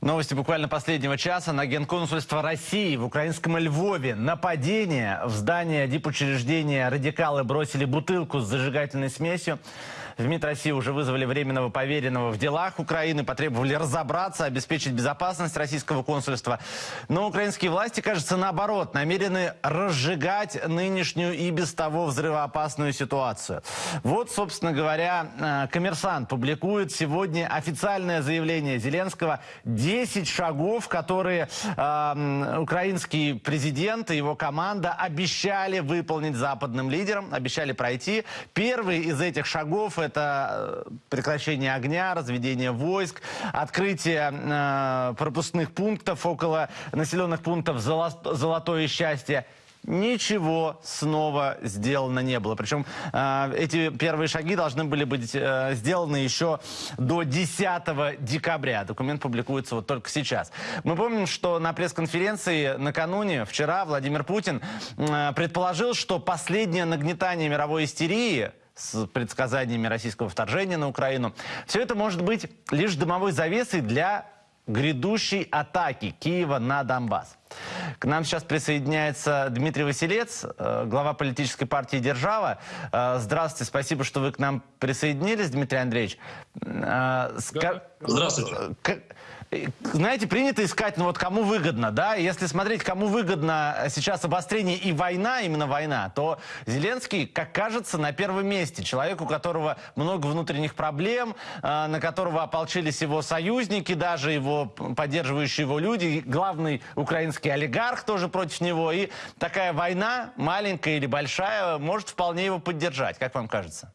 Новости буквально последнего часа. На генконсульство России в украинском Львове нападение. В здание дипучреждения радикалы бросили бутылку с зажигательной смесью. В МИД России уже вызвали временного поверенного в делах Украины, потребовали разобраться, обеспечить безопасность российского консульства. Но украинские власти, кажется, наоборот, намерены разжигать нынешнюю и без того взрывоопасную ситуацию. Вот, собственно говоря, э, коммерсант публикует сегодня официальное заявление Зеленского 10 шагов, которые э, украинский президент и его команда обещали выполнить западным лидерам, обещали пройти. Первый из этих шагов – это э, прекращение огня, разведение войск, открытие э, пропускных пунктов около населенных пунктов «Золотое счастье» ничего снова сделано не было. Причем э, эти первые шаги должны были быть э, сделаны еще до 10 декабря. Документ публикуется вот только сейчас. Мы помним, что на пресс-конференции накануне, вчера, Владимир Путин э, предположил, что последнее нагнетание мировой истерии с предсказаниями российского вторжения на Украину. Все это может быть лишь дымовой завесой для грядущей атаки Киева на Донбасс. К нам сейчас присоединяется Дмитрий Василец, э, глава политической партии «Держава». Э, здравствуйте, спасибо, что вы к нам присоединились, Дмитрий Андреевич. Э, Здравствуйте знаете, принято искать, ну вот кому выгодно, да, если смотреть, кому выгодно сейчас обострение и война, именно война, то Зеленский, как кажется, на первом месте. Человек, у которого много внутренних проблем, на которого ополчились его союзники, даже его поддерживающие его люди, главный украинский олигарх тоже против него, и такая война, маленькая или большая, может вполне его поддержать, как вам кажется?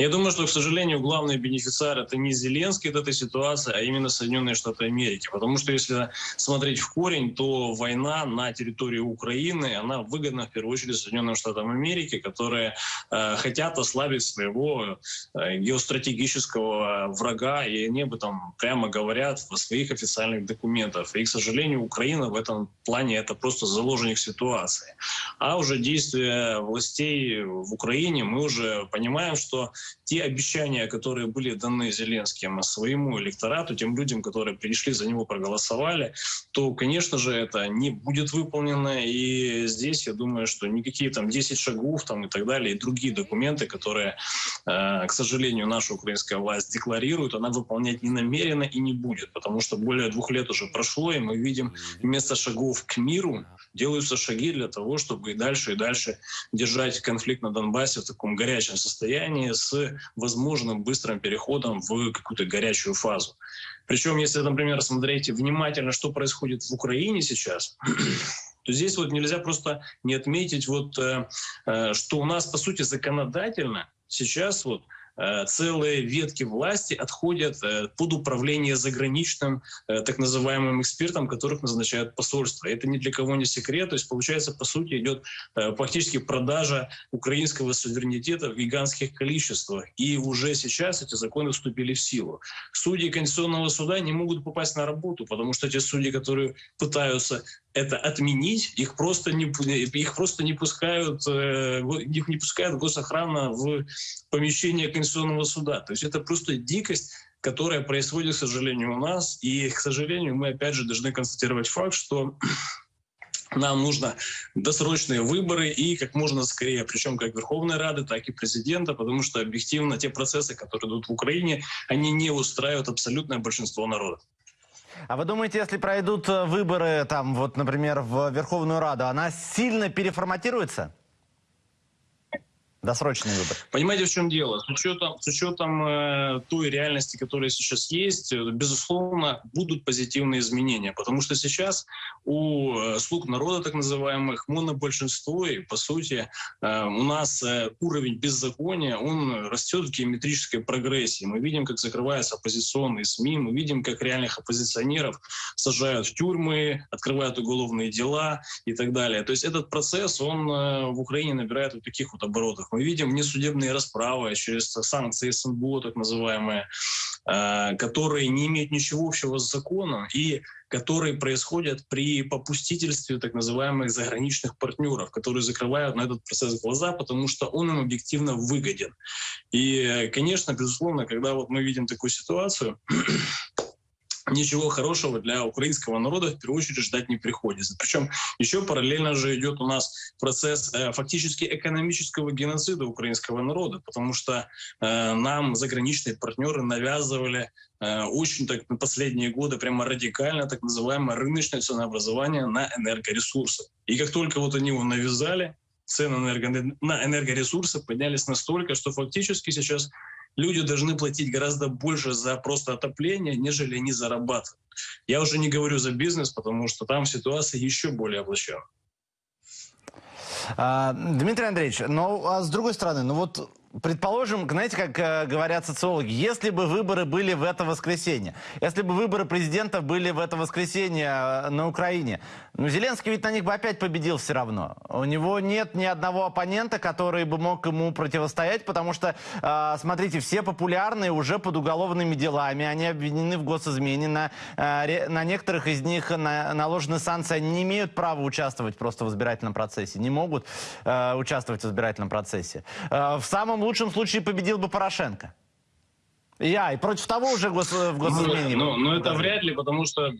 Я думаю, что, к сожалению, главный бенефициар это не Зеленский от этой ситуации, а именно Соединенные Штаты Америки. Потому что если смотреть в корень, то война на территории Украины, она выгодна в первую очередь Соединенным Штатам Америки, которые э, хотят ослабить своего э, геостратегического врага, и они об этом прямо говорят в своих официальных документах. И, к сожалению, Украина в этом плане это просто заложник ситуации. А уже действия властей в Украине, мы уже понимаем, что те обещания, которые были даны Зеленским своему электорату, тем людям, которые пришли за него, проголосовали, то, конечно же, это не будет выполнено. И здесь, я думаю, что никакие там 10 шагов там, и так далее, и другие документы, которые, э, к сожалению, наша украинская власть декларирует, она выполнять не намерена и не будет, потому что более двух лет уже прошло, и мы видим вместо шагов к миру делаются шаги для того, чтобы и дальше и дальше держать конфликт на Донбассе в таком горячем состоянии с возможным быстрым переходом в какую-то горячую фазу. Причем, если, например, смотреть внимательно, что происходит в Украине сейчас, то здесь вот нельзя просто не отметить, вот, э, э, что у нас, по сути, законодательно сейчас вот целые ветки власти отходят э, под управление заграничным э, так называемым экспертом, которых назначают посольства. Это ни для кого не секрет. То есть, получается, по сути, идет фактически продажа украинского суверенитета в гигантских количествах. И уже сейчас эти законы вступили в силу. Судьи Конституционного суда не могут попасть на работу, потому что те судьи, которые пытаются это отменить, их просто не, их просто не пускают, их не пускают госохрана в помещение Конституционного суда. То есть это просто дикость, которая происходит, к сожалению, у нас. И, к сожалению, мы опять же должны констатировать факт, что нам нужно досрочные выборы и как можно скорее, причем как Верховной Рады, так и президента, потому что объективно те процессы, которые идут в Украине, они не устраивают абсолютное большинство народа. А вы думаете, если пройдут э, выборы, там, вот, например, в Верховную Раду, она сильно переформатируется? Досрочный выбор. Понимаете, в чем дело? С учетом, с учетом э, той реальности, которая сейчас есть, э, безусловно, будут позитивные изменения. Потому что сейчас у э, слуг народа, так называемых, монобольшинство, и, по сути, э, у нас э, уровень беззакония, он растет в геометрической прогрессии. Мы видим, как закрываются оппозиционные СМИ, мы видим, как реальных оппозиционеров сажают в тюрьмы, открывают уголовные дела и так далее. То есть этот процесс, он э, в Украине набирает вот таких вот оборотов мы видим несудебные расправы через санкции СНБО, так называемые, э, которые не имеют ничего общего с законом и которые происходят при попустительстве так называемых заграничных партнеров, которые закрывают на этот процесс глаза, потому что он им объективно выгоден. И, конечно, безусловно, когда вот мы видим такую ситуацию, ничего хорошего для украинского народа в первую очередь ждать не приходится. Причем еще параллельно же идет у нас процесс э, фактически экономического геноцида украинского народа, потому что э, нам заграничные партнеры навязывали э, очень так на последние годы прямо радикально так называемое рыночное ценообразование на энергоресурсы. И как только вот они его навязали, цены на энергоресурсы поднялись настолько, что фактически сейчас люди должны платить гораздо больше за просто отопление, нежели они зарабатывают. Я уже не говорю за бизнес, потому что там ситуация еще более облачена. А, Дмитрий Андреевич, ну а с другой стороны, ну вот Предположим, знаете, как э, говорят социологи, если бы выборы были в это воскресенье, если бы выборы президента были в это воскресенье э, на Украине, ну, Зеленский ведь на них бы опять победил все равно. У него нет ни одного оппонента, который бы мог ему противостоять, потому что, э, смотрите, все популярные уже под уголовными делами, они обвинены в госизмене, на, э, на некоторых из них на, наложены санкции, они не имеют права участвовать просто в избирательном процессе, не могут э, участвовать в избирательном процессе. Э, в самом самом лучшем случае победил бы Порошенко. Я, и против того уже гос, в госизмене. Ну, ну, это вряд ли, потому что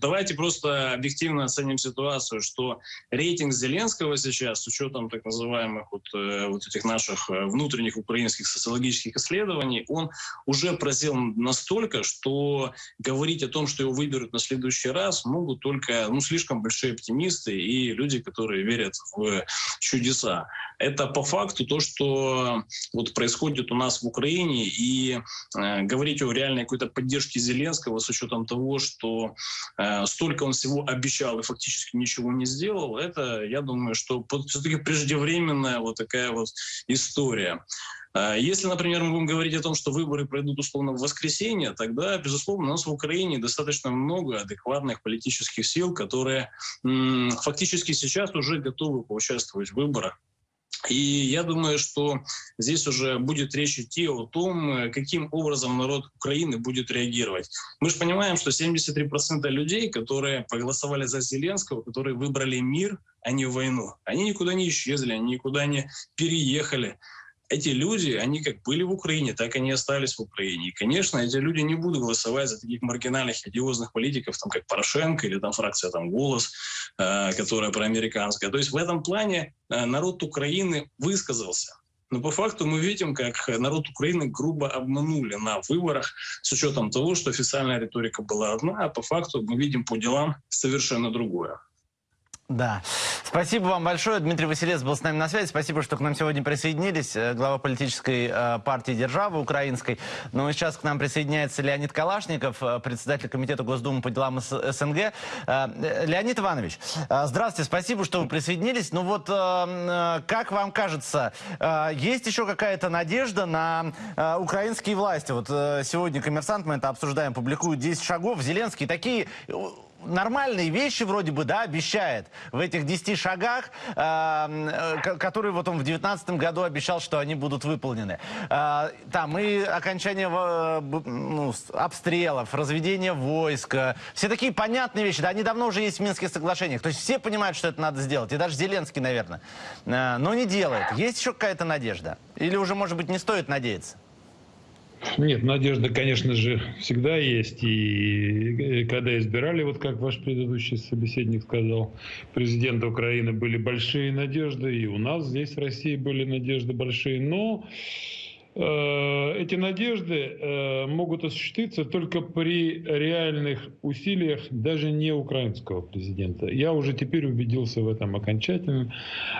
давайте просто объективно оценим ситуацию, что рейтинг Зеленского сейчас, с учетом так называемых вот, э, вот этих наших э, внутренних украинских социологических исследований, он уже просел настолько, что говорить о том, что его выберут на следующий раз, могут только ну, слишком большие оптимисты и люди, которые верят в чудеса. Это по факту то, что вот происходит у нас в Украине, и говорить о реальной какой-то поддержке Зеленского с учетом того, что э, столько он всего обещал и фактически ничего не сделал, это, я думаю, что все-таки преждевременная вот такая вот история. Э, если, например, мы будем говорить о том, что выборы пройдут условно в воскресенье, тогда, безусловно, у нас в Украине достаточно много адекватных политических сил, которые фактически сейчас уже готовы поучаствовать в выборах. И я думаю, что здесь уже будет речь идти о том, каким образом народ Украины будет реагировать. Мы же понимаем, что 73% людей, которые проголосовали за Зеленского, которые выбрали мир, а не войну, они никуда не исчезли, они никуда не переехали эти люди, они как были в Украине, так и остались в Украине. И, конечно, эти люди не будут голосовать за таких маргинальных, одиозных политиков, там, как Порошенко или там фракция там, «Голос», э, которая проамериканская. То есть в этом плане э, народ Украины высказался. Но по факту мы видим, как народ Украины грубо обманули на выборах с учетом того, что официальная риторика была одна, а по факту мы видим по делам совершенно другое. Да. Спасибо вам большое. Дмитрий Василец был с нами на связи. Спасибо, что к нам сегодня присоединились. Э, глава политической э, партии «Державы» украинской. Ну и сейчас к нам присоединяется Леонид Калашников, э, председатель комитета Госдумы по делам СНГ. Леонид Иванович, здравствуйте. Спасибо, что вы присоединились. Ну вот, как вам кажется, есть еще какая-то надежда на украинские власти? Вот сегодня «Коммерсант», мы это обсуждаем, публикует 10 шагов. Зеленский такие нормальные вещи вроде бы, да, обещает в этих 10 шагах, э, которые вот он в 2019 году обещал, что они будут выполнены. Э, там и окончание э, ну, обстрелов, разведение войска, все такие понятные вещи, да, они давно уже есть в Минских соглашениях, то есть все понимают, что это надо сделать, и даже Зеленский, наверное, э, но не делает. Есть еще какая-то надежда? Или уже, может быть, не стоит надеяться? Нет, надежда, конечно же, всегда есть. И когда избирали, вот как ваш предыдущий собеседник сказал, президента Украины были большие надежды, и у нас здесь в России были надежды большие. Но э, эти надежды э, могут осуществиться только при реальных усилиях даже не украинского президента. Я уже теперь убедился в этом окончательно,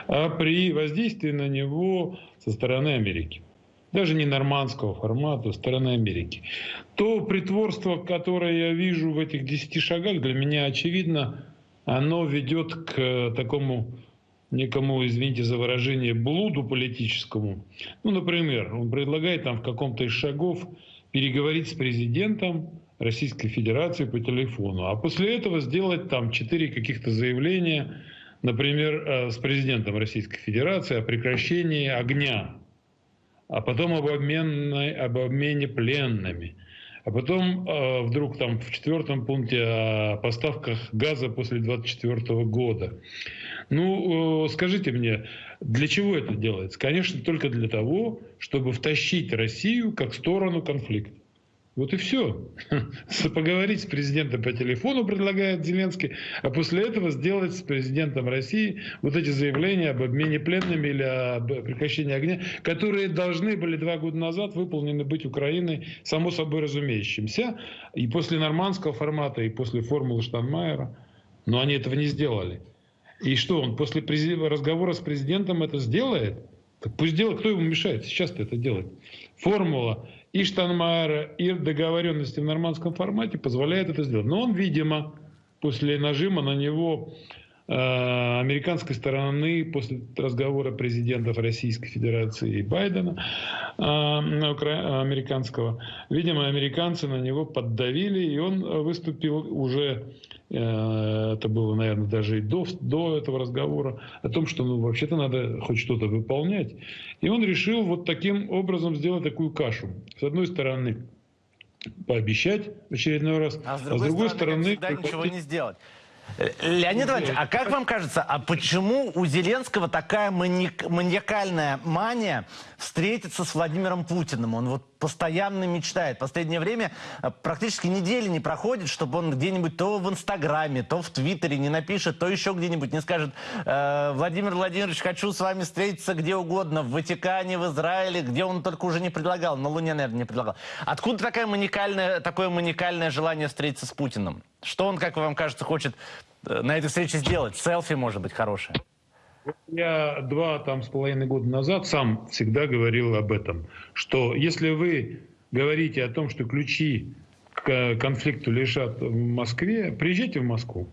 а при воздействии на него со стороны Америки даже не нормандского формата, стороны Америки. То притворство, которое я вижу в этих десяти шагах, для меня очевидно, оно ведет к такому некому, извините за выражение, блуду политическому. Ну, например, он предлагает там в каком-то из шагов переговорить с президентом Российской Федерации по телефону, а после этого сделать там четыре каких-то заявления, например, э, с президентом Российской Федерации о прекращении огня а потом об, обменной, об обмене пленными. А потом э, вдруг там в четвертом пункте о поставках газа после 24 года. Ну, э, скажите мне, для чего это делается? Конечно, только для того, чтобы втащить Россию как сторону конфликта. Вот и все. Поговорить с президентом по телефону предлагает Зеленский, а после этого сделать с президентом России вот эти заявления об обмене пленными или об прекращении огня, которые должны были два года назад выполнены быть Украиной, само собой разумеющимся, и после нормандского формата, и после формулы Штанмайера. Но они этого не сделали. И что, он после разговора с президентом это сделает? Так пусть делает, кто ему мешает сейчас это делать? Формула и Штанмайера, и договоренности в нормандском формате позволяет это сделать. Но он, видимо, после нажима на него американской стороны, после разговора президентов Российской Федерации и Байдена, э, американского, видимо, американцы на него поддавили, и он выступил уже Э, это было, наверное, даже и до, до этого разговора, о том, что ну, вообще-то надо хоть что-то выполнять. И он решил вот таким образом сделать такую кашу. С одной стороны, пообещать в очередной раз, а с другой, а с другой стороны... стороны ничего не сделать. Леонид Иванович, а как вам кажется, а почему у Зеленского такая маниак, маниакальная мания встретиться с Владимиром Путиным? Он вот постоянно мечтает. Последнее время э, практически недели не проходит, чтобы он где-нибудь то в Инстаграме, то в Твиттере не напишет, то еще где-нибудь не скажет э, «Владимир Владимирович, хочу с вами встретиться где угодно, в Ватикане, в Израиле», где он только уже не предлагал, на Луне, наверное, не предлагал. Откуда такая маниакальная, такое маниакальное желание встретиться с Путиным? Что он, как вам кажется, хочет э, на этой встрече сделать? Селфи, может быть, хорошее? Я два там с половиной года назад сам всегда говорил об этом, что если вы говорите о том, что ключи к конфликту лежат в Москве, приезжайте в Москву.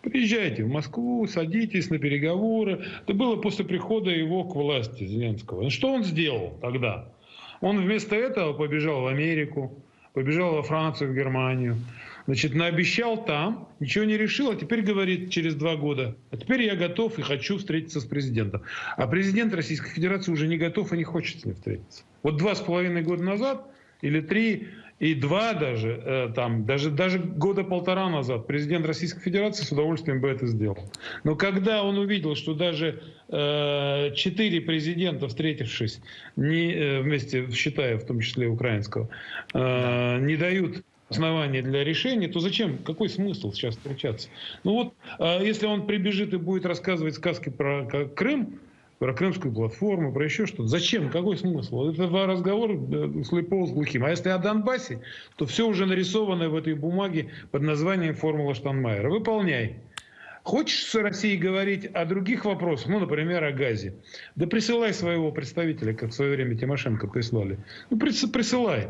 Приезжайте в Москву, садитесь на переговоры. Это было после прихода его к власти, Зеленского. Что он сделал тогда? Он вместо этого побежал в Америку, побежал во Францию, в Германию. Значит, наобещал там, ничего не решил, а теперь говорит через два года, а теперь я готов и хочу встретиться с президентом. А президент Российской Федерации уже не готов и не хочет с ним встретиться. Вот два с половиной года назад или три и два даже, э, там, даже, даже года полтора назад президент Российской Федерации с удовольствием бы это сделал. Но когда он увидел, что даже э, четыре президента, встретившись, не, э, вместе, считая в том числе украинского, э, не дают основания для решения, то зачем, какой смысл сейчас встречаться? Ну вот, а если он прибежит и будет рассказывать сказки про Крым, про крымскую платформу, про еще что-то. Зачем? Какой смысл? Это разговор слепого с глухим. А если о Донбассе, то все уже нарисовано в этой бумаге под названием «Формула Штанмайера». Выполняй. Хочешь с Россией говорить о других вопросах, ну, например, о газе, да присылай своего представителя, как в свое время Тимошенко прислали. Ну, присылай.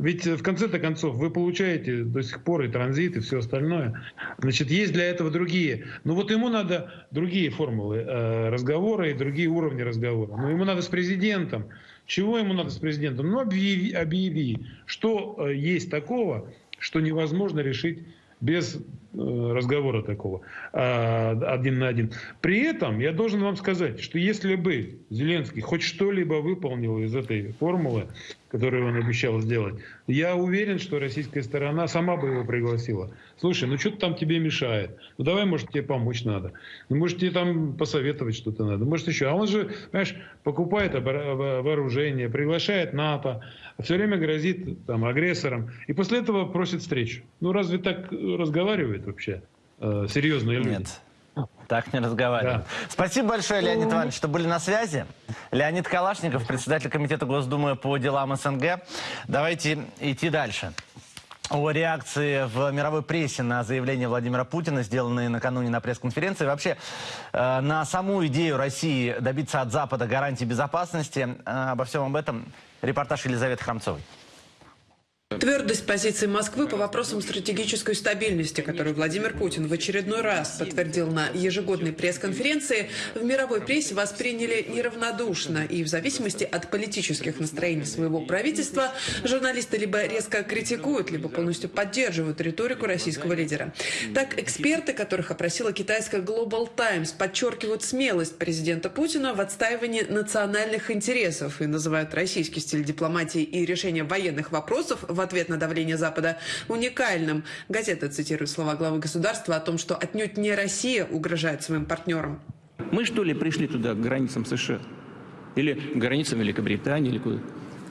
Ведь э, в конце-то концов вы получаете до сих пор и транзит, и все остальное. Значит, есть для этого другие. Ну вот ему надо другие формулы э, разговора и другие уровни разговора. Но ему надо с президентом. Чего ему надо с президентом? Ну объяви, объяви что э, есть такого, что невозможно решить без разговора такого э, один на один. При этом я должен вам сказать, что если бы Зеленский хоть что-либо выполнил из этой формулы, которую он обещал сделать, я уверен, что российская сторона сама бы его пригласила. Слушай, ну что-то там тебе мешает. Ну давай, может, тебе помочь надо. Ну, может, тебе там посоветовать что-то надо. Может, еще. А он же, понимаешь, покупает вооружение, приглашает НАТО, все время грозит там агрессором. И после этого просит встречу. Ну разве так разговаривают вообще э, серьезные люди? Нет. Так не разговаривают. Да. Спасибо большое, Леонид. Иванович, что были на связи. Леонид Калашников, председатель комитета Госдумы по делам СНГ. Давайте идти дальше. О реакции в мировой прессе на заявление Владимира Путина, сделанные накануне на пресс-конференции. Вообще, э, на саму идею России добиться от Запада гарантии безопасности. Э, обо всем об этом репортаж Елизаветы Храмцовой. Твердость позиции Москвы по вопросам стратегической стабильности, которую Владимир Путин в очередной раз подтвердил на ежегодной пресс-конференции, в мировой прессе восприняли неравнодушно. И в зависимости от политических настроений своего правительства, журналисты либо резко критикуют, либо полностью поддерживают риторику российского лидера. Так, эксперты, которых опросила китайская Global Times, подчеркивают смелость президента Путина в отстаивании национальных интересов и называют российский стиль дипломатии и решения военных вопросов в ответ на давление Запада уникальным. Газета цитирует слова главы государства о том, что отнюдь не Россия угрожает своим партнерам. Мы что ли пришли туда, к границам США? Или к границам Великобритании? Или куда?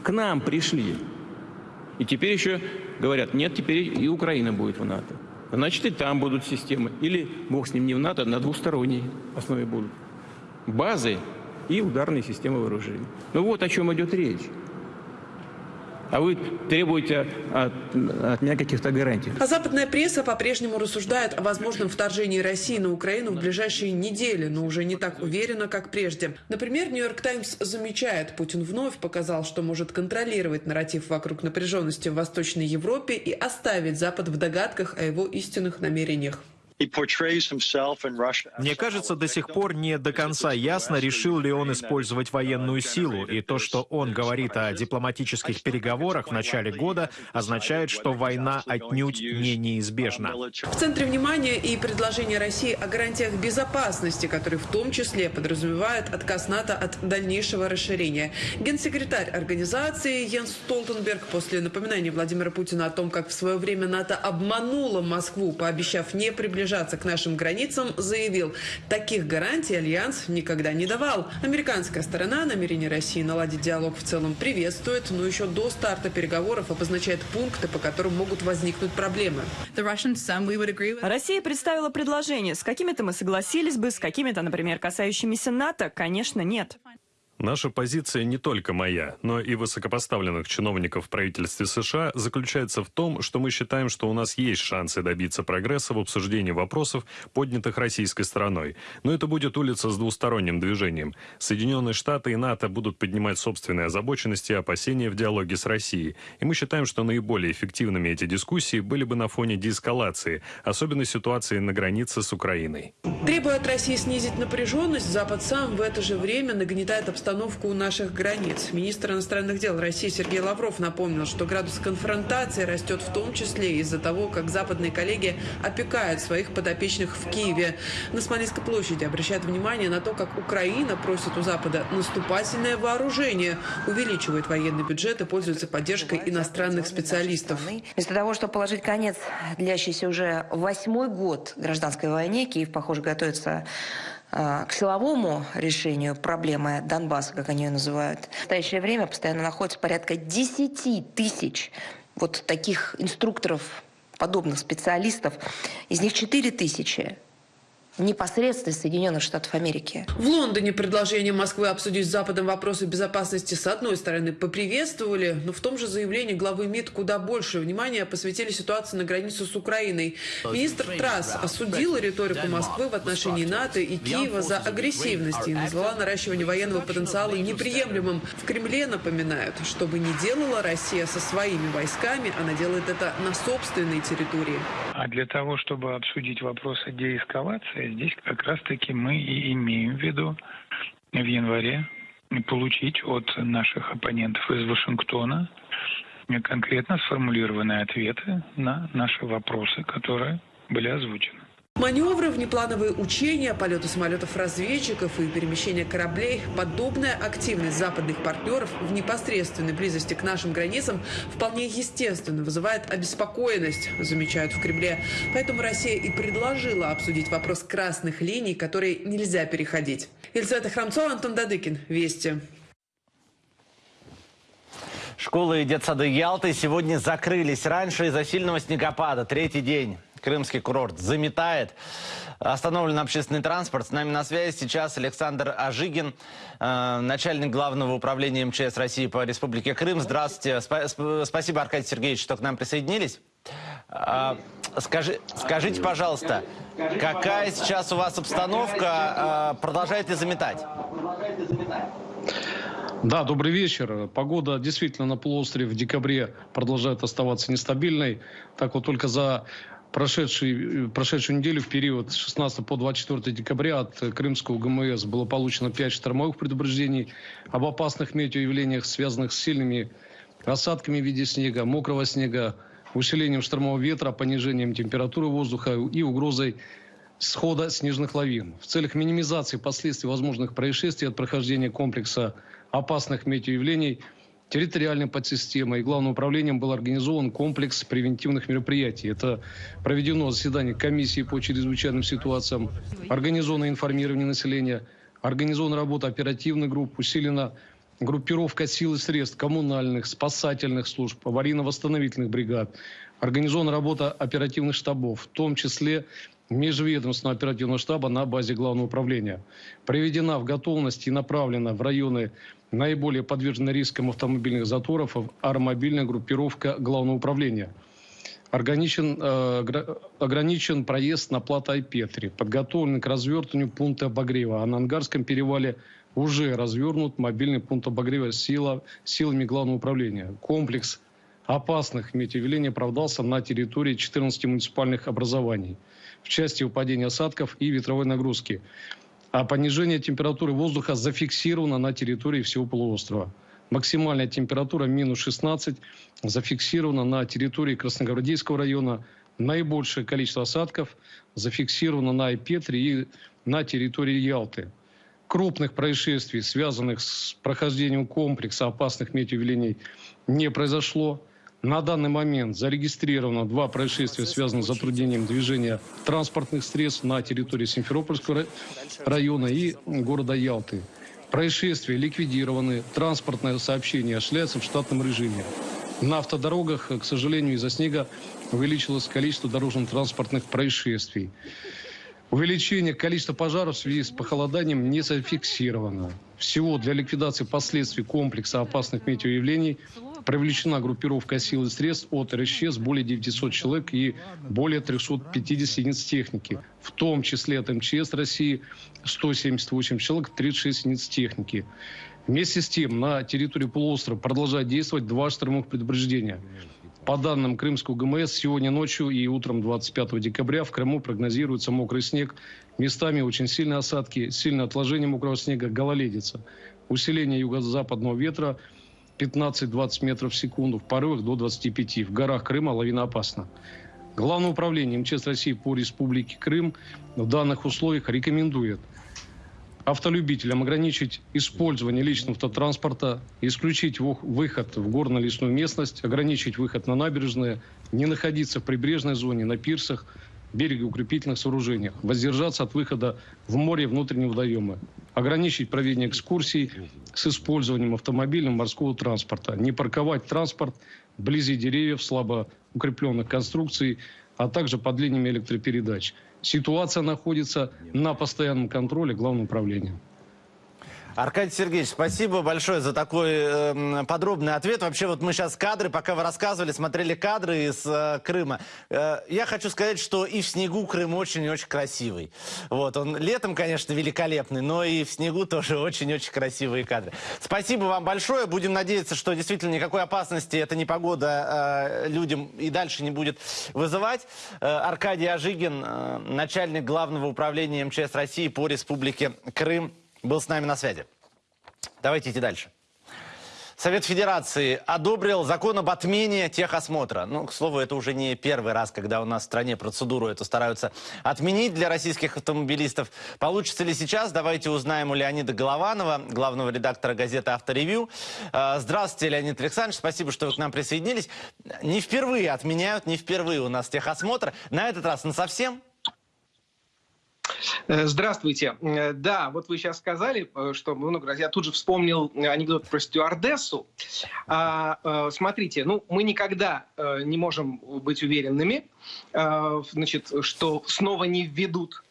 К нам пришли. И теперь еще говорят, нет, теперь и Украина будет в НАТО. Значит, и там будут системы. Или, бог с ним, не в НАТО, а на двусторонней основе будут. Базы и ударные системы вооружений. Ну вот о чем идет речь. А вы требуете от, от меня каких-то гарантий. А западная пресса по-прежнему рассуждает о возможном вторжении России на Украину в ближайшие недели, но уже не так уверенно, как прежде. Например, «Нью-Йорк Таймс» замечает, Путин вновь показал, что может контролировать нарратив вокруг напряженности в Восточной Европе и оставить Запад в догадках о его истинных намерениях. Мне кажется, до сих пор не до конца ясно, решил ли он использовать военную силу. И то, что он говорит о дипломатических переговорах в начале года, означает, что война отнюдь не неизбежна. В центре внимания и предложение России о гарантиях безопасности, которые в том числе подразумевают отказ НАТО от дальнейшего расширения. Генсекретарь организации Йенс Столтенберг после напоминания Владимира Путина о том, как в свое время НАТО обмануло Москву, пообещав не приближаться приближаться к нашим границам, заявил, таких гарантий Альянс никогда не давал. Американская сторона намерение России наладить диалог в целом приветствует, но еще до старта переговоров обозначает пункты, по которым могут возникнуть проблемы. Россия представила предложение. С какими-то мы согласились бы, с какими-то, например, касающимися НАТО, конечно, нет. Наша позиция не только моя, но и высокопоставленных чиновников в правительстве США заключается в том, что мы считаем, что у нас есть шансы добиться прогресса в обсуждении вопросов, поднятых российской стороной. Но это будет улица с двусторонним движением. Соединенные Штаты и НАТО будут поднимать собственные озабоченности и опасения в диалоге с Россией. И мы считаем, что наиболее эффективными эти дискуссии были бы на фоне деэскалации, особенно ситуации на границе с Украиной. Требуя от России снизить напряженность, Запад сам в это же время нагнетает обстоятельства обстановку у наших границ. Министр иностранных дел России Сергей Лавров напомнил, что градус конфронтации растет в том числе из-за того, как западные коллеги опекают своих подопечных в Киеве. На Смоленской площади обращают внимание на то, как Украина просит у Запада наступательное вооружение, увеличивает военный бюджет и пользуется поддержкой иностранных специалистов. Вместо того, чтобы положить конец длящейся уже восьмой год гражданской войне, Киев, похоже, готовится к силовому решению проблемы Донбасса, как они ее называют. В настоящее время постоянно находится порядка 10 тысяч вот таких инструкторов, подобных специалистов. Из них 4 тысячи непосредственно Соединенных Штатов Америки. В Лондоне предложение Москвы обсудить с Западом вопросы безопасности с одной стороны поприветствовали, но в том же заявлении главы МИД куда больше внимания посвятили ситуации на границе с Украиной. Министр Трасс осудил риторику Москвы в отношении НАТО и Киева за агрессивность и назвала наращивание военного потенциала неприемлемым. В Кремле напоминают, что бы ни делала Россия со своими войсками, она делает это на собственной территории. А для того, чтобы обсудить вопросы деэскалации, здесь как раз-таки мы и имеем в виду в январе получить от наших оппонентов из Вашингтона конкретно сформулированные ответы на наши вопросы, которые были озвучены. Маневры, внеплановые учения, полеты самолетов-разведчиков и перемещение кораблей – подобная активность западных партнеров в непосредственной близости к нашим границам вполне естественно вызывает обеспокоенность, замечают в Кремле. Поэтому Россия и предложила обсудить вопрос красных линий, которые нельзя переходить. Елизавета Храмцова, Антон Дадыкин. Вести. Школы и детсады Ялты сегодня закрылись раньше из-за сильного снегопада. Третий день. Крымский курорт заметает. Остановлен общественный транспорт. С нами на связи сейчас Александр Ажигин, э, начальник главного управления МЧС России по Республике Крым. Здравствуйте. Спа спасибо, Аркадий Сергеевич, что к нам присоединились. Э, скажи, скажите, пожалуйста, какая сейчас у вас обстановка? Э, продолжает ли заметать? Да, добрый вечер. Погода действительно на полуострове в декабре продолжает оставаться нестабильной. Так вот только за прошедший, прошедшую неделю в период с 16 по 24 декабря от Крымского ГМС было получено 5 штормовых предупреждений об опасных метеоявлениях, связанных с сильными осадками в виде снега, мокрого снега, усилением штормового ветра, понижением температуры воздуха и угрозой схода снежных лавин. В целях минимизации последствий возможных происшествий от прохождения комплекса опасных метеоявлений – территориальной подсистемой и главным управлением был организован комплекс превентивных мероприятий. Это проведено заседание комиссии по чрезвычайным ситуациям, организовано информирование населения, организована работа оперативных групп, усилена группировка сил и средств коммунальных, спасательных служб, аварийно-восстановительных бригад, организована работа оперативных штабов, в том числе межведомственного оперативного штаба на базе Главного управления. Приведена в готовность и направлена в районы наиболее подвержены рискам автомобильных заторов аэромобильная группировка Главного управления. Ограничен, э, ограничен проезд на плато Айпетри. Подготовлен к развертыванию пункта обогрева. А на Ангарском перевале уже развернут мобильный пункт обогрева сила, силами Главного управления. Комплекс опасных метеоявлений оправдался на территории 14 муниципальных образований в части выпадения осадков и ветровой нагрузки. А понижение температуры воздуха зафиксировано на территории всего полуострова. Максимальная температура минус 16 зафиксирована на территории Красногвардейского района. Наибольшее количество осадков зафиксировано на Айпетре и на территории Ялты. Крупных происшествий, связанных с прохождением комплекса опасных метеоявлений, не произошло. На данный момент зарегистрировано два происшествия, связанных с затруднением движения транспортных средств на территории Симферопольского района и города Ялты. Происшествия ликвидированы, транспортное сообщение осуществляется в штатном режиме. На автодорогах, к сожалению, из-за снега увеличилось количество дорожно-транспортных происшествий. Увеличение количества пожаров в связи с похолоданием не зафиксировано. Всего для ликвидации последствий комплекса опасных метеоявлений привлечена группировка сил и средств от РСЧС более 900 человек и более 350 единиц техники. В том числе от МЧС России 178 человек, 36 единиц техники. Вместе с тем на территории полуострова продолжает действовать два штормовых предупреждения. По данным Крымского ГМС, сегодня ночью и утром 25 декабря в Крыму прогнозируется мокрый снег, местами очень сильные осадки, сильное отложение мокрого снега, гололедица. Усиление юго-западного ветра – 15-20 метров в секунду, в порывах до 25. В горах Крыма лавина опасна. Главное управление МЧС России по Республике Крым в данных условиях рекомендует автолюбителям ограничить использование личного автотранспорта, исключить выход в горно-лесную местность, ограничить выход на набережные, не находиться в прибрежной зоне, на пирсах, берегоукрепительных сооружениях, воздержаться от выхода в море внутреннего водоема, ограничить проведение экскурсий с использованием автомобильного морского транспорта, не парковать транспорт вблизи деревьев, слабо укрепленных конструкций, а также под линиями электропередач. Ситуация находится на постоянном контроле Главного управления. Аркадий Сергеевич, спасибо большое за такой э, подробный ответ. Вообще, вот мы сейчас кадры, пока вы рассказывали, смотрели кадры из э, Крыма. Э, я хочу сказать, что и в снегу Крым очень-очень красивый. Вот, он летом, конечно, великолепный, но и в снегу тоже очень-очень красивые кадры. Спасибо вам большое. Будем надеяться, что действительно никакой опасности эта непогода э, людям и дальше не будет вызывать. Э, Аркадий Ажигин, э, начальник главного управления МЧС России по Республике Крым, был с нами на связи. Давайте идти дальше. Совет Федерации одобрил закон об отмене техосмотра. Ну, к слову, это уже не первый раз, когда у нас в стране процедуру эту стараются отменить для российских автомобилистов. Получится ли сейчас? Давайте узнаем у Леонида Голованова, главного редактора газеты «Авторевью». А, здравствуйте, Леонид Александрович. Спасибо, что вы к нам присоединились. Не впервые отменяют, не впервые у нас техосмотр. На этот раз на совсем? Э, здравствуйте. Э, да, вот вы сейчас сказали, э, что много раз. Я тут же вспомнил анекдот про стюардессу. А, смотрите, ну, мы никогда не можем быть уверенными, значит, что снова не введут.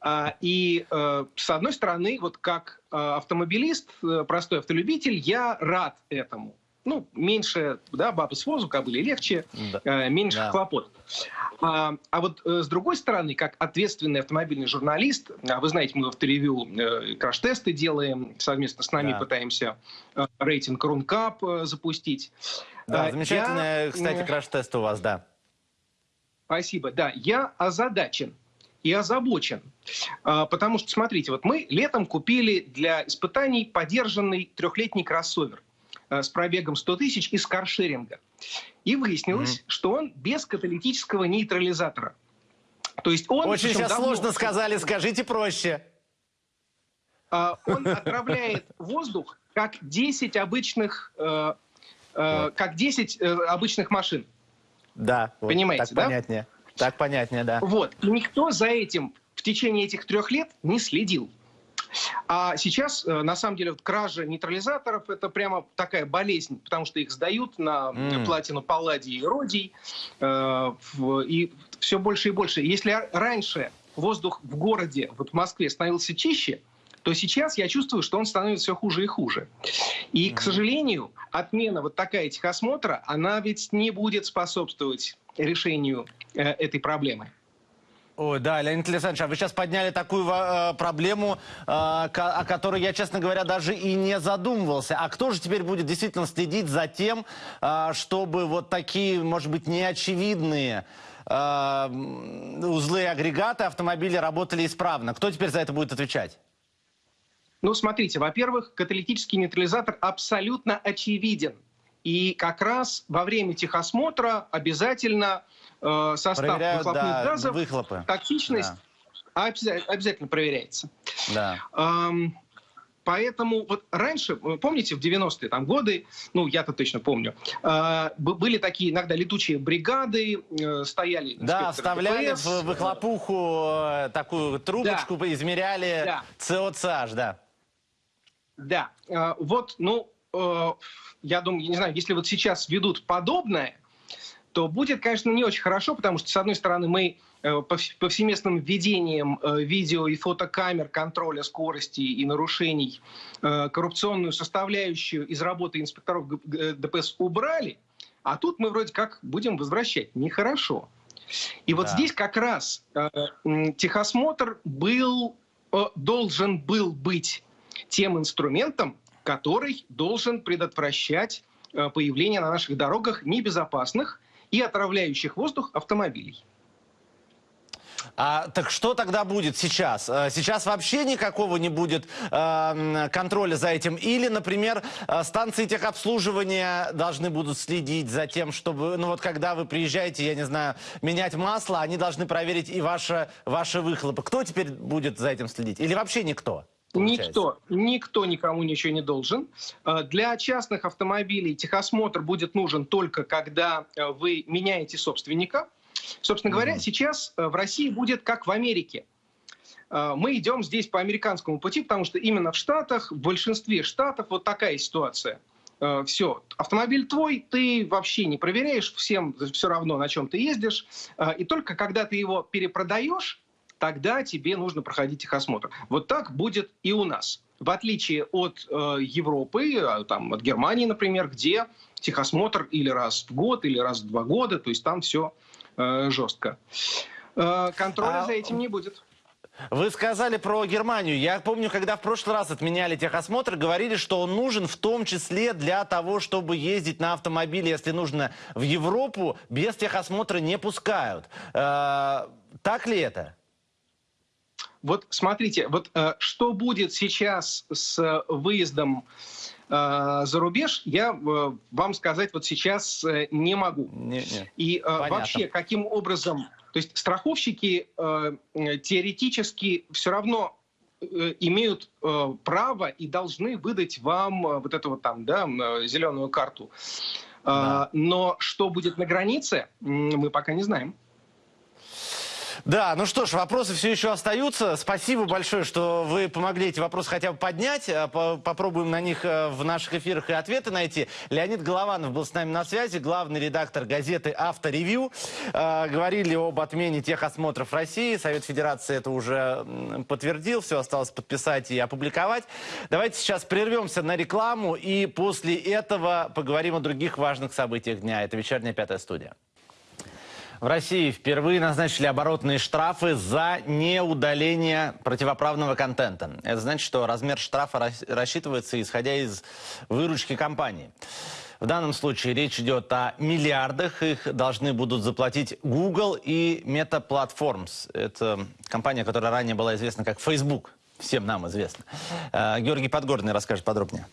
А, и с одной стороны, вот как автомобилист, простой автолюбитель, я рад этому ну, меньше, да, бабы с возу кобыли, легче, да. э, меньше да. хлопот. А, а вот э, с другой стороны, как ответственный автомобильный журналист, а вы знаете, мы в авторевью э, краш-тесты делаем, совместно с нами да. пытаемся э, рейтинг Рункап э, запустить. Да, э, замечательные, я, кстати, краш-тесты у вас, да. Спасибо, да. Я озадачен и озабочен. А, потому что, смотрите, вот мы летом купили для испытаний подержанный трехлетний кроссовер. Э, с пробегом 100 тысяч из каршеринга. И выяснилось, mm-hmm. что он без каталитического нейтрализатора. То есть он... Очень сейчас давно... сложно сказали, скажите проще. Uh, он отравляет воздух как 10 обычных, uh, uh, как 10 обычных машин. Да. Понимаете, так да? понятнее. Так понятнее, да. Вот. И никто за этим в течение этих трех лет не следил. А сейчас, э, на самом деле, вот кража нейтрализаторов – это прямо такая болезнь, потому что их сдают на mm. платину палладий и родий, э, и все больше и больше. Если раньше воздух в городе, вот в Москве, становился чище, то сейчас я чувствую, что он становится все хуже и хуже. И, mm-hmm. к сожалению, отмена вот такая техосмотра, она ведь не будет способствовать решению э, этой проблемы. Ой, да, Леонид Александрович, а вы сейчас подняли такую э, проблему, э, о которой я, честно говоря, даже и не задумывался. А кто же теперь будет действительно следить за тем, э, чтобы вот такие, может быть, неочевидные э, узлы агрегаты автомобиля работали исправно? Кто теперь за это будет отвечать? Ну, смотрите, во-первых, каталитический нейтрализатор абсолютно очевиден. И как раз во время техосмотра обязательно э, состав Проверяют, выхлопных да, газов, выхлопы. токсичность да. обязательно, обязательно проверяется. Да. Эм, Поэтому вот раньше, помните, в 90-е там годы, ну, я-то точно помню, э, были такие иногда летучие бригады, э, стояли... Да, вставляли ДПС. в выхлопуху э, такую трубочку, да. измеряли да. СОЦH, да. Да, э, вот, ну, э, я думаю, не знаю, если вот сейчас ведут подобное, то будет, конечно, не очень хорошо, потому что, с одной стороны, мы э, повсеместным введением видео и фотокамер контроля скорости и нарушений коррупционную составляющую из работы инспекторов ДПС убрали, а тут мы вроде как будем возвращать. Нехорошо. И вот да. здесь как раз техосмотр был, должен был быть тем инструментом, который должен предотвращать э, появление на наших дорогах небезопасных и отравляющих воздух автомобилей. А, так что тогда будет сейчас? Э, сейчас вообще никакого не будет э, контроля за этим? Или, например, э, станции техобслуживания должны будут следить за тем, чтобы, ну вот когда вы приезжаете, я не знаю, менять масло, они должны проверить и ваши, ваши выхлопы. Кто теперь будет за этим следить? Или вообще никто? Получается. Никто, никто никому ничего не должен. Э, для частных автомобилей техосмотр будет нужен только когда э, вы меняете собственника. Собственно говоря, mm сейчас э, в России будет как в Америке. Мы идем здесь по американскому пути, потому что именно в Штатах, в большинстве Штатов вот такая ситуация. Все, автомобиль твой, ты вообще не проверяешь, всем все равно, на чем ты ездишь. И только когда ты его перепродаешь, тогда тебе нужно проходить техосмотр. Вот так будет и у нас. В отличие от э, Европы, э, там, от Германии, например, где техосмотр или раз в год, или раз в два года, то есть там все э, жестко. Э, контроля а... за этим не будет. Вы сказали про Германию. Я помню, когда в прошлый раз отменяли техосмотр, говорили, что он нужен в том числе для того, чтобы ездить на автомобиле, если нужно, в Европу, без техосмотра не пускают. Э, так ли это? Вот смотрите, вот э, что будет сейчас с выездом э, за рубеж, я э, вам сказать вот сейчас э, не могу. Не, не. И э, вообще, каким образом... То есть страховщики э, теоретически все равно э, имеют э, право и должны выдать вам э, вот эту вот там, да, э, зеленую карту. Э, да. Но что будет на границе, мы пока не знаем. Да, ну что ж, вопросы все еще остаются. Спасибо большое, что вы помогли эти вопросы хотя бы поднять. Э, попробуем на них э, в наших эфирах и ответы найти. Леонид Голованов был с нами на связи, главный редактор газеты «Авторевью». Э, говорили об отмене техосмотров России. Совет Федерации это уже подтвердил. Все осталось подписать и опубликовать. Давайте сейчас прервемся на рекламу и после этого поговорим о других важных событиях дня. Это «Вечерняя пятая студия». В России впервые назначили оборотные штрафы за неудаление противоправного контента. Это значит, что размер штрафа рассчитывается исходя из выручки компании. В данном случае речь идет о миллиардах. Их должны будут заплатить Google и Meta Platforms. Это компания, которая ранее была известна как Facebook. Всем нам известно. Э, Георгий Подгорный расскажет подробнее.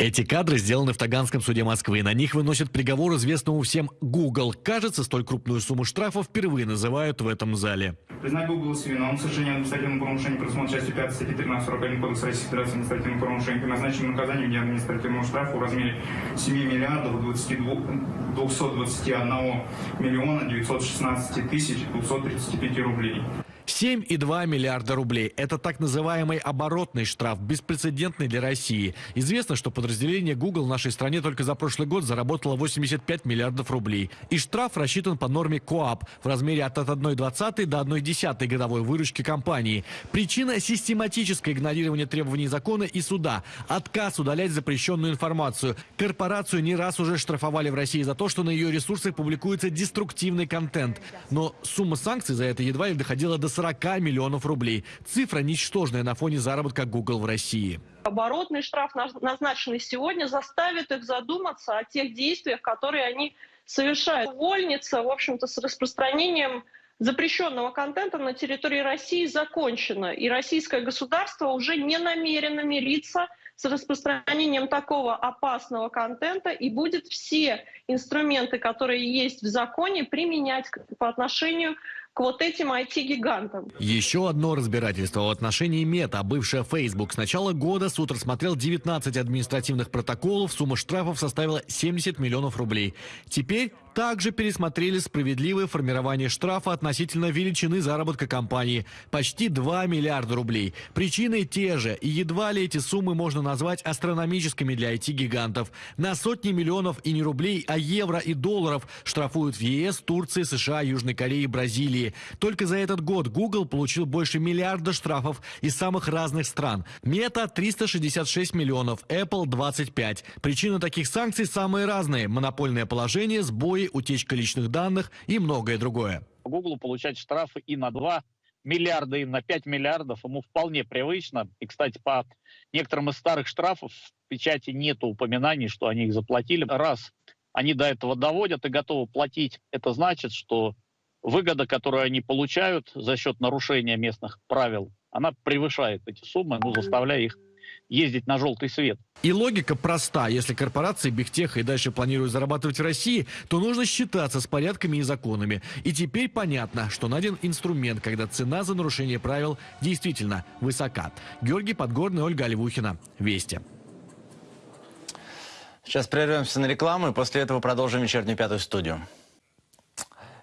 Эти кадры сделаны в Таганском суде Москвы. На них выносят приговор известному всем Google. Кажется, столь крупную сумму штрафов впервые называют в этом зале. Признать Google виновным в совершении административного правонарушения предусмотрено частью 5 статьи 1341 Кодекса Российской Федерации административного правонарушения. Назначенным наказанием в административного штрафа в размере 7 миллиардов 22, 221 миллиона 916 тысяч 235 рублей. 7,2 миллиарда рублей. Это так называемый оборотный штраф, беспрецедентный для России. Известно, что подразделение Google в нашей стране только за прошлый год заработало 85 миллиардов рублей. И штраф рассчитан по норме КОАП в размере от 1,20 до 1,1 годовой выручки компании. Причина – систематическое игнорирование требований закона и суда. Отказ удалять запрещенную информацию. Корпорацию не раз уже штрафовали в России за то, что на ее ресурсах публикуется деструктивный контент. Но сумма санкций за это едва ли доходила до 40 миллионов рублей. Цифра ничтожная на фоне заработка Google в России. Оборотный штраф, назначенный сегодня, заставит их задуматься о тех действиях, которые они совершают. Увольница, в общем-то, с распространением запрещенного контента на территории России закончена. И российское государство уже не намерено мириться с распространением такого опасного контента и будет все инструменты, которые есть в законе, применять по отношению к вот этим IT-гигантам. Еще одно разбирательство в отношении Мета, бывшая Facebook. С начала года суд рассмотрел 19 административных протоколов, сумма штрафов составила 70 миллионов рублей. Теперь также пересмотрели справедливое формирование штрафа относительно величины заработка компании – почти 2 миллиарда рублей. Причины те же, и едва ли эти суммы можно назвать астрономическими для IT-гигантов. На сотни миллионов и не рублей, а евро и долларов штрафуют в ЕС, Турции, США, Южной Корее и Бразилии. Только за этот год Google получил больше миллиарда штрафов из самых разных стран. Мета – 366 миллионов, Apple – 25. Причины таких санкций самые разные – монопольное положение, сбои сбои, утечка личных данных и многое другое. Google получать штрафы и на 2 миллиарда, и на 5 миллиардов ему вполне привычно. И, кстати, по некоторым из старых штрафов в печати нет упоминаний, что они их заплатили. Раз они до этого доводят и готовы платить, это значит, что выгода, которую они получают за счет нарушения местных правил, она превышает эти суммы, ну, заставляя их ездить на желтый свет. И логика проста. Если корпорации Бигтеха и дальше планируют зарабатывать в России, то нужно считаться с порядками и законами. И теперь понятно, что найден инструмент, когда цена за нарушение правил действительно высока. Георгий Подгорный, Ольга Оливухина. Вести. Сейчас прервемся на рекламу и после этого продолжим вечернюю пятую студию.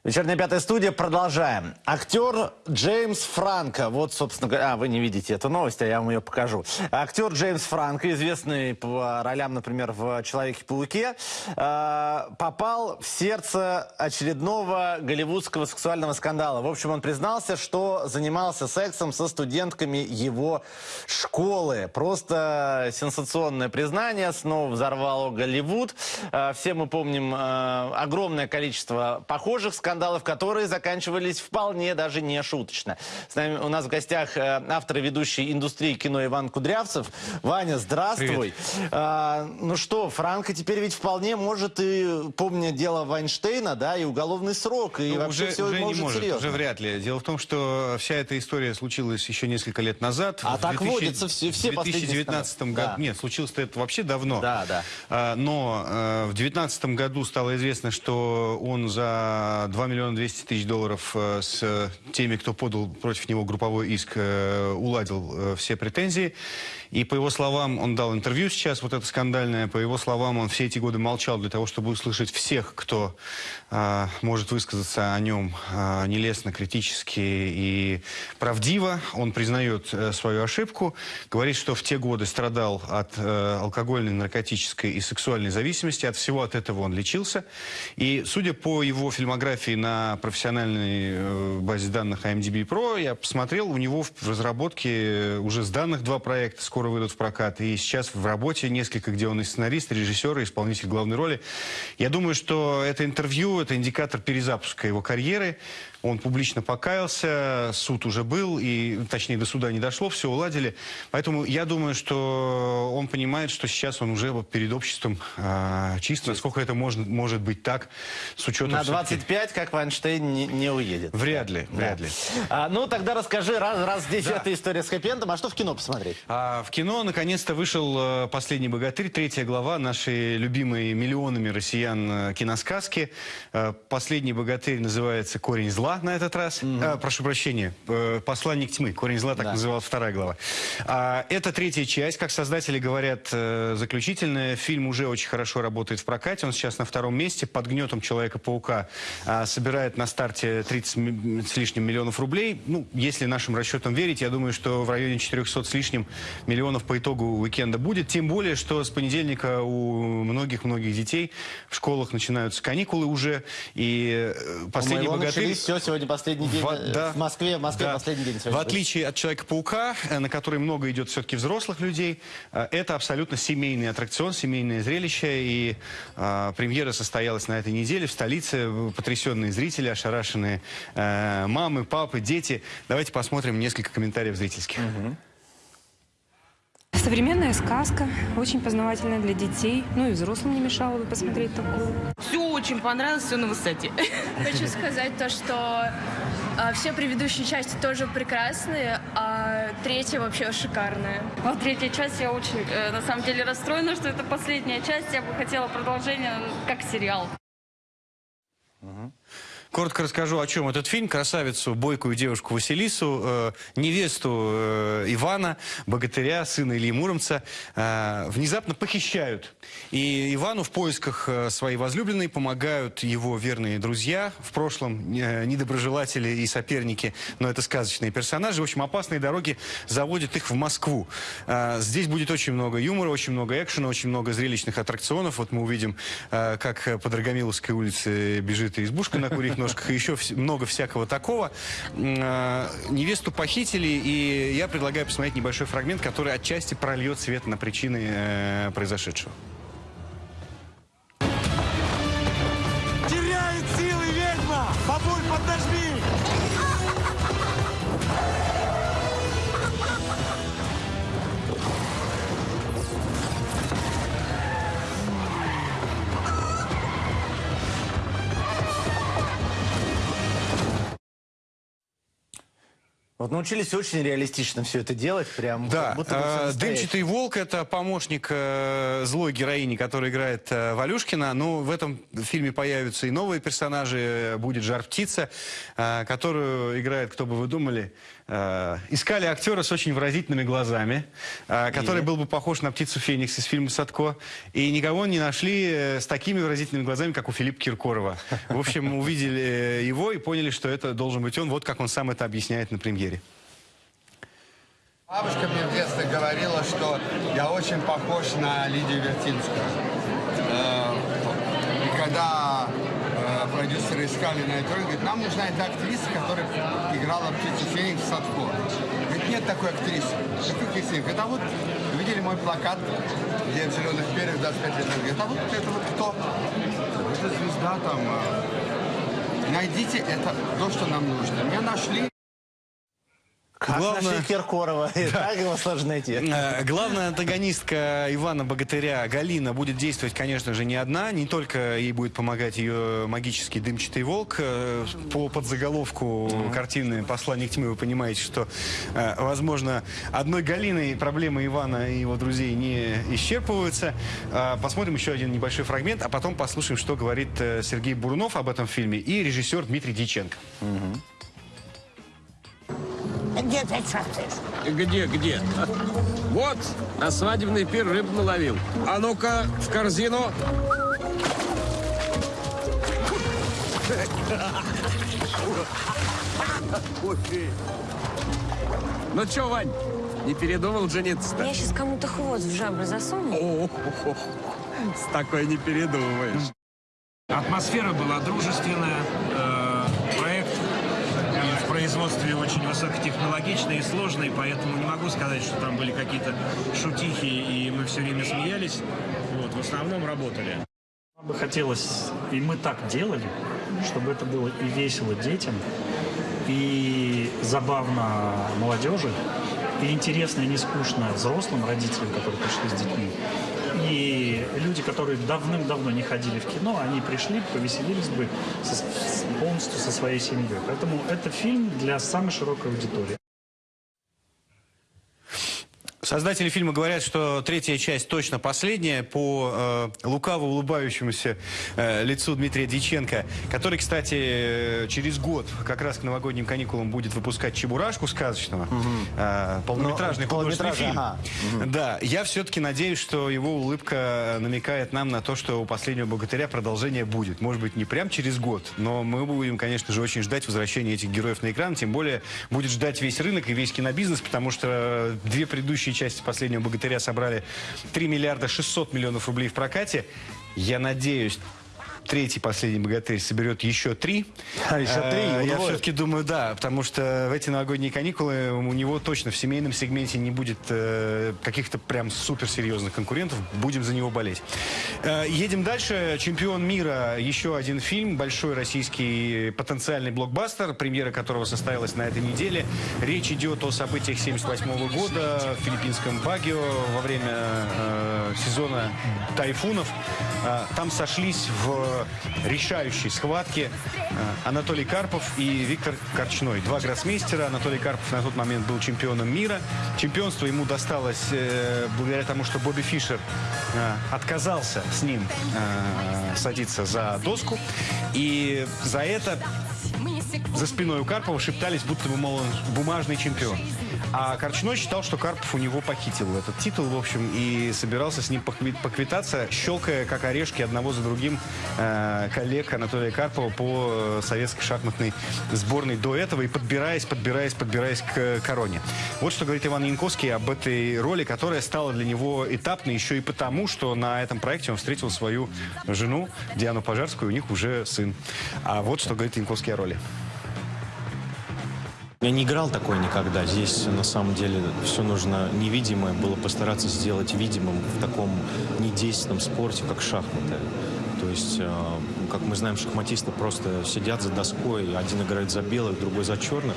Вечерняя пятая студия. Продолжаем. Актер Джеймс Франко. Вот, собственно. А, вы не видите эту новость, а я вам ее покажу. Актер Джеймс Франко, известный по ролям, например, в «Человеке-пауке», э, попал в сердце очередного голливудского сексуального скандала. В общем, он признался, что занимался сексом со студентками его школы. Просто сенсационное признание. Снова взорвало Голливуд. Э, все мы помним э, огромное количество похожих скандалов скандалов, которые заканчивались вполне даже не шуточно. С нами у нас в гостях э, автор и ведущий индустрии кино Иван Кудрявцев. Ваня, здравствуй. А, ну что, Франко теперь ведь вполне может и, помня дело Вайнштейна, да, и уголовный срок, и ну, вообще уже, все уже может не может, серьезно. уже вряд ли. Дело в том, что вся эта история случилась еще несколько лет назад. А так 2000, водится все, все В 2019 году, да. нет, случилось это вообще давно. Да, да. А, но а, в 2019 году стало известно, что он за 2 миллиона 200 тысяч долларов э, с теми, кто подал против него групповой иск, э, уладил э, все претензии. И по его словам, он дал интервью сейчас, вот это скандальное, по его словам, он все эти годы молчал для того, чтобы услышать всех, кто а, может высказаться о нем а, нелестно, критически и правдиво. Он признает а, свою ошибку, говорит, что в те годы страдал от а, алкогольной, наркотической и сексуальной зависимости, от всего от этого он лечился. И судя по его фильмографии на профессиональной э, базе данных IMDb Pro, я посмотрел, у него в разработке уже с данных два проекта, скоро выйдут в прокат. И сейчас в работе несколько, где он и сценарист, и режиссер, и исполнитель главной роли. Я думаю, что это интервью, это индикатор перезапуска его карьеры. Он публично покаялся, суд уже был, и, точнее, до суда не дошло, все уладили. Поэтому я думаю, что он понимает, что сейчас он уже перед обществом э, чист, насколько это может, может быть так, с учетом... На 25, как Вайнштейн, не, не уедет. Вряд ли, да. вряд ли. А, ну, тогда расскажи, раз, раз здесь да. эта история с хэппи а что в кино посмотреть? А, в кино, наконец-то, вышел э, «Последний богатырь», третья глава нашей любимой миллионами россиян э, киносказки. Э, «Последний богатырь» называется «Корень зла» зла» на этот раз. А, прошу прощения, э, «Посланник тьмы». «Корень зла» так Да. называлась вторая глава. А, это третья часть, как создатели говорят, э, заключительная. Фильм уже очень хорошо работает в прокате. Он сейчас на втором месте. Под гнетом Человека-паука а, собирает на старте 30 ми- с лишним миллионов рублей. Ну, если нашим расчетам верить, я думаю, что в районе 400 с лишним миллионов по итогу уикенда будет. Тем более, что с понедельника у многих-многих детей в школах начинаются каникулы уже. И э, последний богатырь... начались, всё, сегодня последний день, В- э, да. в Москве, в Москве Да. последний день. В отличие от Человека-паука, э, на который много идет все-таки взрослых людей, э, это абсолютно семейный аттракцион, семейное зрелище. И э, премьера состоялась на этой неделе в столице. Потрясенные зрители, ошарашенные э, мамы, папы, дети. Давайте посмотрим несколько комментариев зрительских. Современная сказка, очень познавательная для детей. Ну и взрослым не мешало бы посмотреть такую. Все очень понравилось, все на высоте. Хочу сказать то, что а, все предыдущие части тоже прекрасные, а третья вообще шикарная. Вот третья часть, я очень, э, на самом деле, расстроена, что это последняя часть. Я бы хотела продолжение, как сериал. Коротко расскажу, о чем этот фильм. Красавицу, бойкую девушку Василису, э, невесту э, Ивана, богатыря, сына Ильи Муромца, э, внезапно похищают. И Ивану в поисках э, своей возлюбленной помогают его верные друзья, в прошлом э, недоброжелатели и соперники, но это сказочные персонажи. В общем, опасные дороги заводят их в Москву. Э, здесь будет очень много юмора, очень много экшена, очень много зрелищных аттракционов. Вот мы увидим, э, как по Драгомиловской улице бежит избушка на курьих ножках, и еще много всякого такого. Э, Невесту похитили, и я предлагаю посмотреть небольшой фрагмент, который отчасти прольет свет на причины э, произошедшего. Вот научились очень реалистично все это делать, прям Да, как будто бы э. «Дымчатый волк» — это помощник э, злой героини, которая играет э, Валюшкина. Ну, в этом фильме появятся и новые персонажи. Будет Жар-птица, э, которую играет, кто бы вы думали, э, искали актера с очень выразительными глазами, э, который И? был бы похож на птицу Феникс из фильма «Садко». И никого не нашли э, с такими выразительными глазами, как у Филиппа Киркорова. В общем, увидели его и поняли, что это должен быть он. Вот как он сам это объясняет на премьере. Бабушка мне в детстве говорила, что я очень похож на Лидию Вертинскую. И когда продюсеры искали на эту роль, говорит, нам нужна эта актриса, которая играла птицу Феникс в Садко. Говорит, нет такой актрисы. Какой Кисин? Говорит, а вот видели мой плакат, где в зеленых перьях 25 лет. Говорит, а вот это вот кто? Это звезда там. э, Найдите это, то, что нам нужно. Меня нашли. Как нашли Киркорова? Так его сложно найти. Э, Главная антагонистка Ивана Богатыря Галина будет действовать, конечно же, не одна. Не только ей будет помогать ее магический дымчатый волк. Э, По подзаголовку картины «Посланник тьмы» вы понимаете, что, э, возможно, одной Галиной проблемы Ивана и его друзей не исчерпываются. Посмотрим еще один небольшой фрагмент, а потом послушаем, что говорит Сергей Бурунов об этом фильме и режиссер Дмитрий Дьяченко. Где ты шастаешь? Где, где? Вот, на свадебный пир рыбу наловил. А ну-ка, в корзину. Ну чё, Вань, не передумал жениться-то? Я сейчас кому-то хвост в жабры засуну. С такой не передумаешь. Атмосфера была дружественная, производстве очень высокотехнологичный и сложный, поэтому не могу сказать, что там были какие-то шутихи и мы все время смеялись. Вот, в основном работали. Нам бы хотелось, и мы так делали, чтобы это было и весело детям, и забавно молодежи, и интересно, и не скучно взрослым родителям, которые пришли с детьми. И люди, которые давным-давно не ходили в кино, они пришли, повеселились бы со- полностью со своей семьей. Поэтому это фильм для самой широкой аудитории. Создатели фильма говорят, что третья часть точно последняя по э, лукаво улыбающемуся э, лицу Дмитрия Дьяченко, который, кстати, э, через год как раз к новогодним каникулам будет выпускать «Чебурашку» сказочного, э, полнометражный Ну, художественный полнометражный, фильм. ага. Да, я все-таки надеюсь, что его улыбка намекает нам на то, что у «Последнего богатыря» продолжение будет. Может быть, не прям через год, но мы будем, конечно же, очень ждать возвращения этих героев на экран, тем более будет ждать весь рынок и весь кинобизнес, потому что две предыдущие части «Последнего богатыря» собрали 3 миллиарда 600 миллионов рублей в прокате. Я надеюсь, третий «Последний богатырь» соберет еще три. А, еще три? Э, Я все-таки думаю, да, потому что в эти новогодние каникулы у него точно в семейном сегменте не будет э, каких-то прям суперсерьезных конкурентов. Будем за него болеть. Э, едем дальше. «Чемпион мира». Еще один фильм. Большой российский потенциальный блокбастер, премьера которого состоялась на этой неделе. Речь идет о событиях 78 года в филиппинском Багио во время э, сезона тайфунов. Э, там сошлись в решающей схватке э, Анатолий Карпов и Виктор Корчной. Два гроссмейстера. Анатолий Карпов на тот момент был чемпионом мира. Чемпионство ему досталось э, благодаря тому, что Бобби Фишер э, отказался с ним э, садиться за доску. И за это за спиной у Карпова шептались, будто бы, мол, он бумажный чемпион. А Корчной считал, что Карпов у него похитил этот титул, в общем, и собирался с ним покви- поквитаться, щелкая, как орешки, одного за другим э, коллег Анатолия Карпова по э, советской шахматной сборной до этого и подбираясь, подбираясь, подбираясь к короне. Вот что говорит Иван Янковский об этой роли, которая стала для него этапной еще и потому, что на этом проекте он встретил свою жену Диану Пожарскую, у них уже сын. А вот что говорит Янковский о роли. Я не играл такой никогда. Здесь на самом деле все нужно невидимое было постараться сделать видимым в таком недейственном спорте, как шахматы. То есть, э, как мы знаем, шахматисты просто сидят за доской, один играет за белых, другой за черных,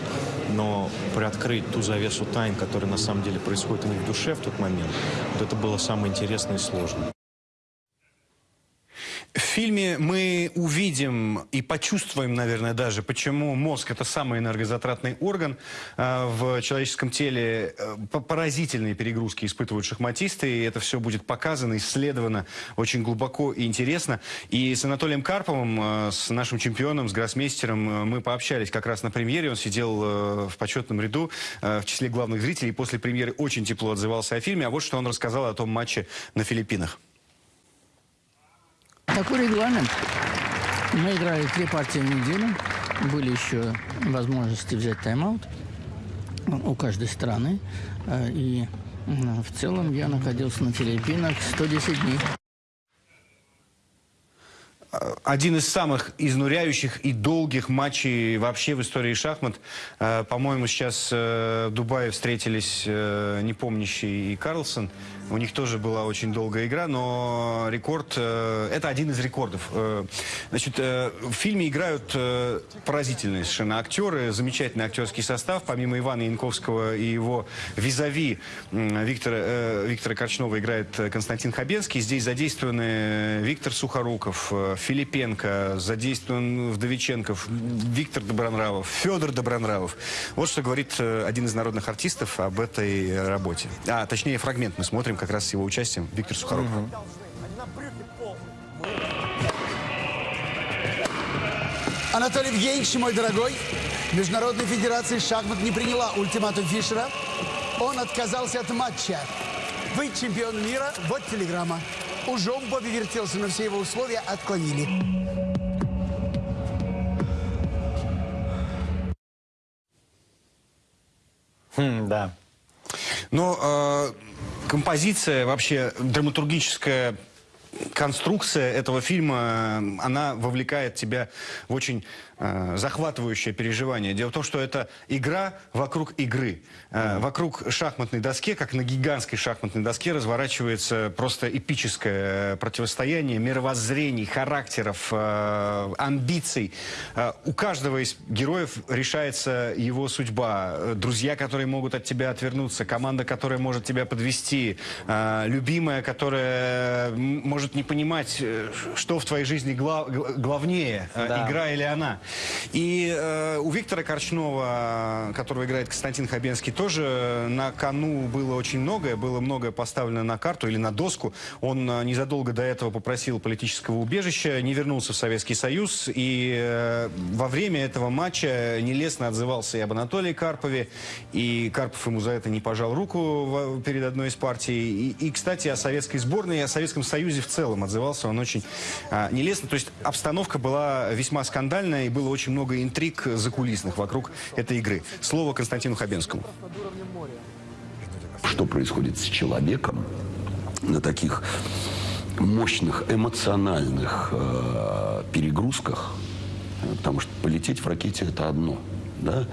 но приоткрыть ту завесу тайн, которая на самом деле происходит у них в душе в тот момент, вот это было самое интересное и сложное. В фильме мы увидим и почувствуем, наверное, даже, почему мозг – это самый энергозатратный орган э, в человеческом теле. Э, по- Поразительные перегрузки испытывают шахматисты, и это все будет показано, исследовано очень глубоко и интересно. И с Анатолием Карповым, э, с нашим чемпионом, с гроссмейстером, э, мы пообщались как раз на премьере. Он сидел в почетном ряду в числе главных зрителей, после премьеры очень тепло отзывался о фильме. А вот что он рассказал о том матче на Филиппинах. Такой регламент. Мы играли три партии в неделю. Были еще возможности взять тайм-аут у каждой страны. Э, И м, в целом я находился на Филиппинах 110 дней. один из самых изнуряющих и долгих матчей вообще в истории шахмат. Э, По-моему, сейчас э, в Дубае встретились э, Непомнящий и Карлсон. У них тоже была очень долгая игра, но рекорд... э, Это один из рекордов. Э, Значит, э, в фильме играют э, поразительные совершенно актеры, замечательный актерский состав. Помимо Ивана Янковского и его визави м, Виктора, э, Виктора Корчнова играет э, Константин Хабенский. Здесь задействованы Виктор Сухоруков, э, Филипенко, задействован Вдовиченков, Виктор Добронравов, Федор Добронравов. Вот что говорит э, один из народных артистов об этой работе. А, точнее, фрагмент мы смотрим как раз с его участием. Виктор Сухоруков. Анатолий Евгеньевич, мой дорогой, Международная федерация шахмат не приняла ультиматум Фишера. Он отказался от матча. Вы чемпион мира, вот телеграмма. Ужом Бобби вертелся, но все его условия отклонили. Хм, да. Но э, композиция, вообще драматургическая конструкция этого фильма, э, она вовлекает тебя в очень э, захватывающее переживание. Дело в том, что это игра вокруг игры. Э, Вокруг шахматной доски, как на гигантской шахматной доске, разворачивается просто эпическое противостояние мировоззрений, характеров, э, амбиций. Э, У каждого из героев решается его судьба. Друзья, которые могут от тебя отвернуться, команда, которая может тебя подвести, э, любимая, которая может не понимать, что в твоей жизни гла- гла- главнее, Да. игра или она. И э, у Виктора Корчнова, которого играет Константин Хабенский, тоже на кону было очень многое, было многое поставлено на карту или на доску. Он э, незадолго до этого попросил политического убежища, не вернулся в Советский Союз, и э, во время этого матча нелестно отзывался и об Анатолии Карпове, и Карпов ему за это не пожал руку перед одной из партий. И, и, кстати, о советской сборной и о Советском Союзе в целом отзывался он очень а, нелестно. То есть обстановка была весьма скандальная, и было очень много интриг закулисных вокруг этой игры. Слово Константину Хабенскому. что происходит с человеком на таких мощных эмоциональных э, перегрузках, э, потому что полететь в ракете это одно, да,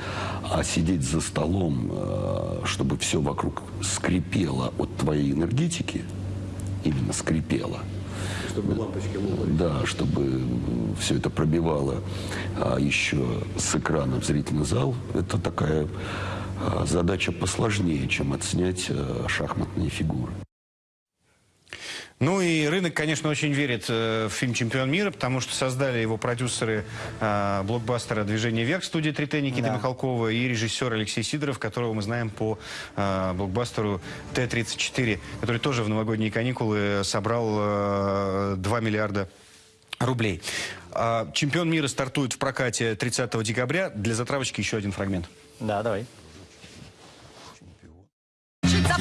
а сидеть за столом, э, чтобы все вокруг скрипело от твоей энергетики, именно скрипело. Чтобы лампочки Да, чтобы все это пробивало. А еще с экрана в зрительный зал, это такая а, задача посложнее, чем отснять э, шахматные фигуры. Ну и рынок, конечно, очень верит э, в фильм «Чемпион мира», потому что создали его продюсеры э, блокбастера «Движение вверх» студии «Три Никита Да. Михалкова и режиссер Алексей Сидоров, которого мы знаем по э, блокбастеру Т-34, который тоже в новогодние каникулы собрал э, 2 миллиарда рублей. А, «Чемпион мира» стартует в прокате 30 декабря. Для затравочки еще один фрагмент. Да, давай. Учиться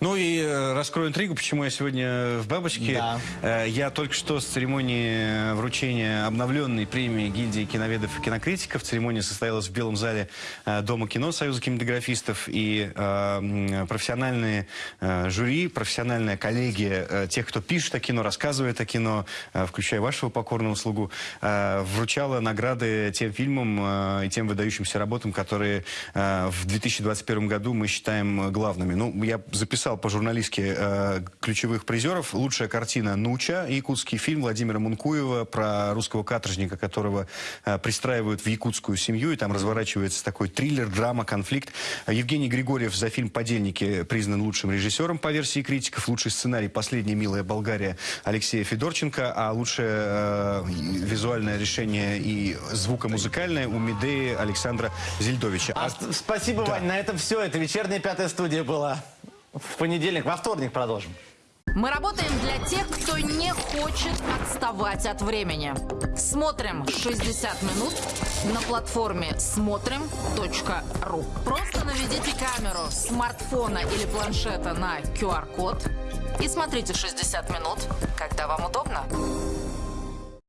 Ну и э, раскрою интригу, почему я сегодня в «Бабочке». Да. Э, я только что с церемонии вручения обновленной премии гильдии киноведов и кинокритиков. Церемония состоялась в Белом зале э, Дома кино Союза кинематографистов. И профессиональные жюри, профессиональная коллегия тех, кто пишет о кино, рассказывает о кино, включая вашего покорного слугу, вручала награды тем фильмам и тем выдающимся работам, которые в 2021 году мы считаем главными. Ну, я записал по-журналистски э, ключевых призеров. Лучшая картина «Нуча», якутский фильм Владимира Мункуева про русского каторжника, которого э, пристраивают в якутскую семью, и там разворачивается такой триллер, драма, конфликт. Евгений Григорьев за фильм «Подельники» признан лучшим режиссером по версии критиков. Лучший сценарий «Последняя милая Болгария» Алексея Федорченко, а лучшее э, визуальное решение и звукомузыкальное у Медеи Александра Зельдовича. А, с- спасибо, Вань, на этом все. Это вечерняя пятая студия была. В понедельник, во вторник продолжим. Мы работаем для тех, кто не хочет отставать от времени. Смотрим 60 минут на платформе смотрим.ру. Просто наведите камеру смартфона или планшета на QR-код и смотрите 60 минут, когда вам удобно.